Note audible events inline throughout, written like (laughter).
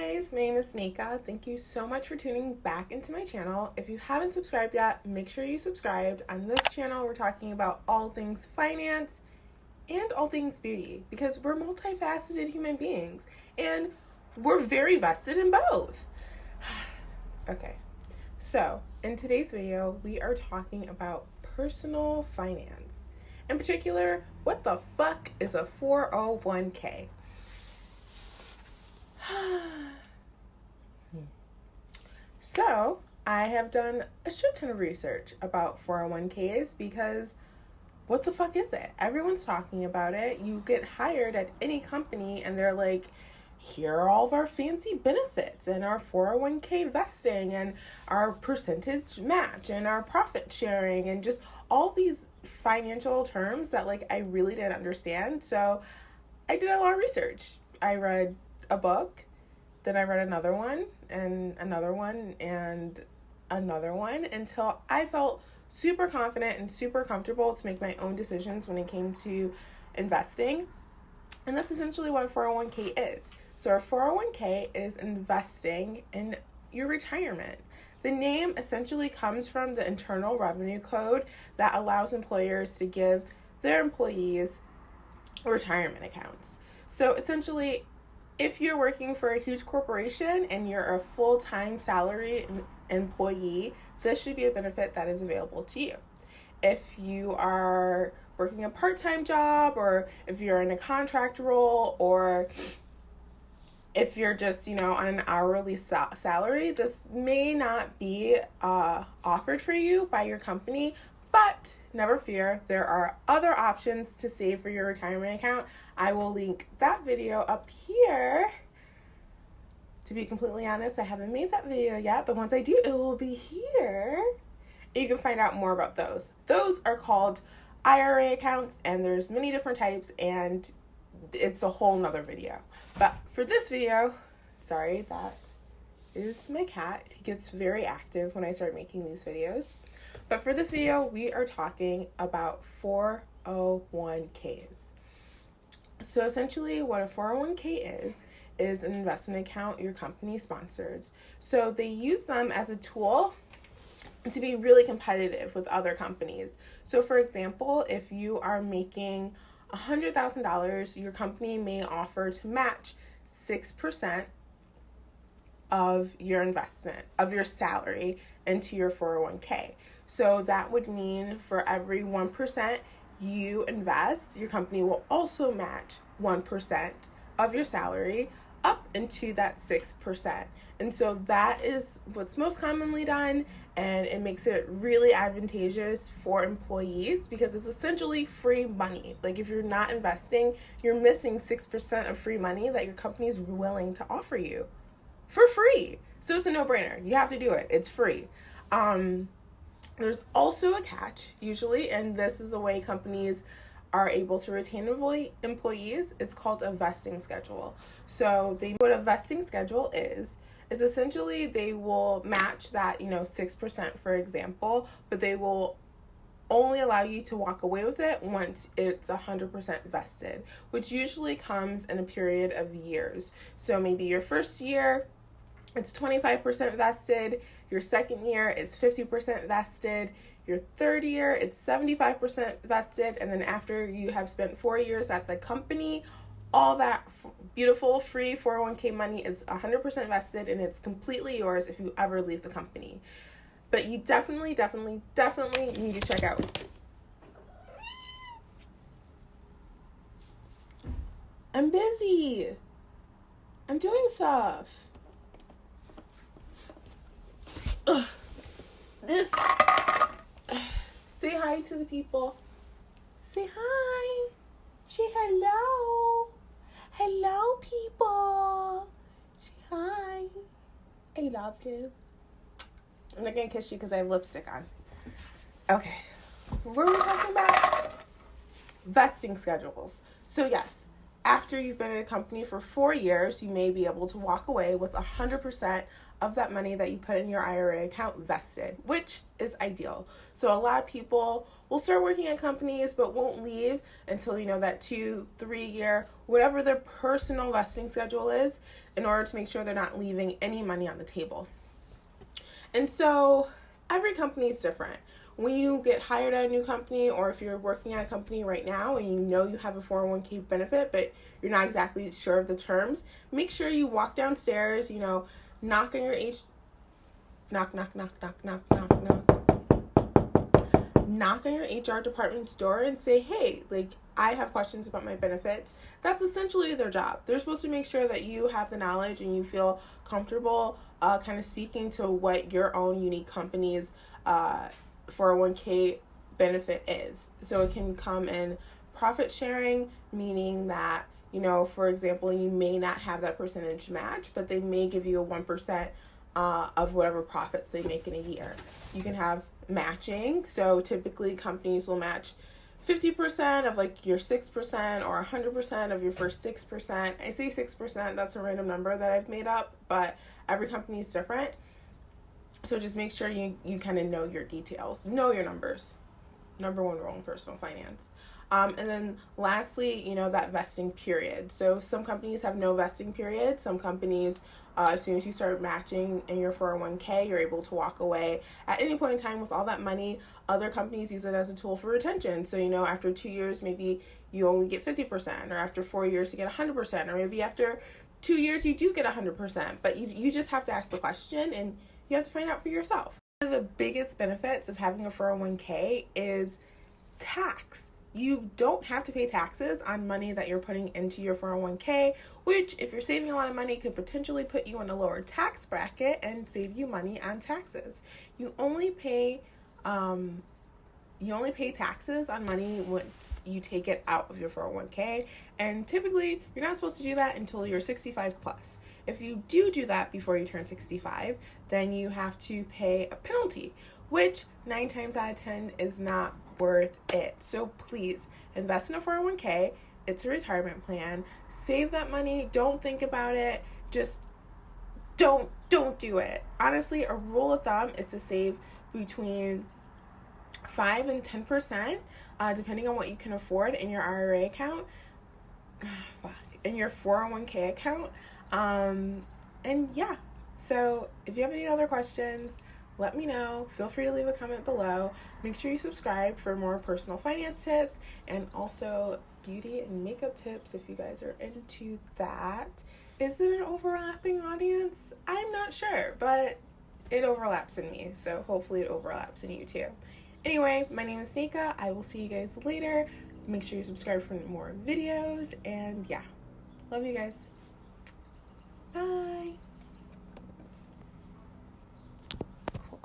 guys, my name is Nika. Thank you so much for tuning back into my channel. If you haven't subscribed yet, make sure you subscribed. On this channel, we're talking about all things finance and all things beauty because we're multifaceted human beings and we're very vested in both. (sighs) okay, so in today's video, we are talking about personal finance. In particular, what the fuck is a 401k? (sighs) (sighs) Hmm. so, I have done a shit ton of research about 401ks because what the fuck is it? Everyone's talking about it. You get hired at any company and they're like, here are all of our fancy benefits and our 401k vesting and our percentage match and our profit sharing and just all these financial terms that like I really didn't understand. So I did a lot of research. I read a book, then I read another one and another one and another one until I felt super confident and super comfortable to make my own decisions when it came to investing. And that's essentially what a 401k is. So, a 401k is investing in your retirement. The name essentially comes from the Internal Revenue Code that allows employers to give their employees retirement accounts. So, essentially, if you're working for a huge corporation and you're a full time salary employee, this should be a benefit that is available to you. If you are working a part time job, or if you're in a contract role, or if you're just, you know, on an hourly sal- salary, this may not be uh, offered for you by your company, never fear, there are other options to save for your retirement account. I will link that video up here. To be completely honest, I haven't made that video yet, but once I do, it will be here. You can find out more about those. Those are called IRA accounts, and there's many different types, and it's a whole nother video. But for this video, sorry, that is my cat. He gets very active when I start making these videos. But for this video, we are talking about 401ks. So essentially what a 401k is, is an investment account your company sponsors. So they use them as a tool to be really competitive with other companies. So for example, if you are making $100,000, your company may offer to match 6% of your investment, of your salary into your 401k. So that would mean for every 1% you invest, your company will also match 1% of your salary up into that 6%. And so that is what's most commonly done, and it makes it really advantageous for employees because it's essentially free money. Like, if you're not investing, you're missing 6% of free money that your company is willing to offer you for free. So it's a no brainer. You have to do it, it's free. Um, there's also a catch, usually, and this is a way companies are able to retain employees. It's called a vesting schedule. So they what a vesting schedule is is essentially they will match that, you know, 6% for example, but they will only allow you to walk away with it once it's 100% vested, which usually comes in a period of years. So maybe your first year it's 25% vested. Your second year is 50% vested. Your third year, it's 75% vested. And then after you have spent four years at the company, all that f- beautiful free 401k money is 100% vested and it's completely yours if you ever leave the company. But you definitely, definitely, definitely need to check out. I'm busy. I'm doing stuff. Say hi to the people. Say hi. Say hello. Hello, people. Say hi. I love you. I'm not gonna kiss you because I have lipstick on. Okay. What were we talking about? Vesting schedules. So, yes, after you've been in a company for four years, you may be able to walk away with 100% of that money that you put in your IRA account vested, which is ideal. So, a lot of people will start working at companies but won't leave until you know that two, three year, whatever their personal vesting schedule is, in order to make sure they're not leaving any money on the table. And so, every company is different when you get hired at a new company or if you're working at a company right now and you know you have a 401k benefit but you're not exactly sure of the terms, make sure you walk downstairs, you know, knock on your H knock knock knock knock knock knock knock. Knock on your HR department's door and say, "Hey, like I have questions about my benefits." That's essentially their job. They're supposed to make sure that you have the knowledge and you feel comfortable uh, kind of speaking to what your own unique company's uh, 401k benefit is. So it can come in profit sharing, meaning that, you know, for example, you may not have that percentage match, but they may give you a 1% uh, of whatever profits they make in a year. You can have matching. So typically companies will match 50% of like your 6% or 100% of your first 6%. I say 6%, that's a random number that I've made up, but every company is different. So just make sure you, you kind of know your details, know your numbers. Number one rule in personal finance. Um, and then lastly, you know, that vesting period. So some companies have no vesting period. Some companies, uh, as soon as you start matching in your 401k, you're able to walk away at any point in time with all that money. Other companies use it as a tool for retention. So, you know, after two years, maybe you only get 50%, or after four years, you get 100%, or maybe after two years, you do get 100%. But you, you just have to ask the question and you have to find out for yourself. One of the biggest benefits of having a 401k is tax. You don't have to pay taxes on money that you're putting into your 401k, which, if you're saving a lot of money, could potentially put you in a lower tax bracket and save you money on taxes. You only pay um, you only pay taxes on money once you take it out of your 401k and typically you're not supposed to do that until you're 65 plus. If you do do that before you turn 65 then you have to pay a penalty which 9 times out of 10 is not worth it. So please invest in a 401k it's a retirement plan. Save that money. Don't think about it. Just don't don't do it. Honestly a rule of thumb is to save between 5 and 10%, uh, depending on what you can afford in your IRA account, (sighs) in your 401k account. Um, and yeah, so if you have any other questions, let me know. Feel free to leave a comment below. Make sure you subscribe for more personal finance tips and also beauty and makeup tips if you guys are into that. Is it an overlapping audience? I'm not sure, but it overlaps in me, so hopefully it overlaps in you too. Anyway, my name is Nika. I will see you guys later. Make sure you subscribe for more videos. And yeah, love you guys. Bye. Cool.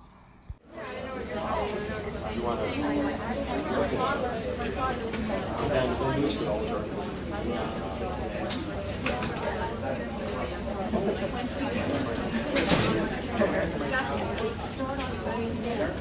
Yes.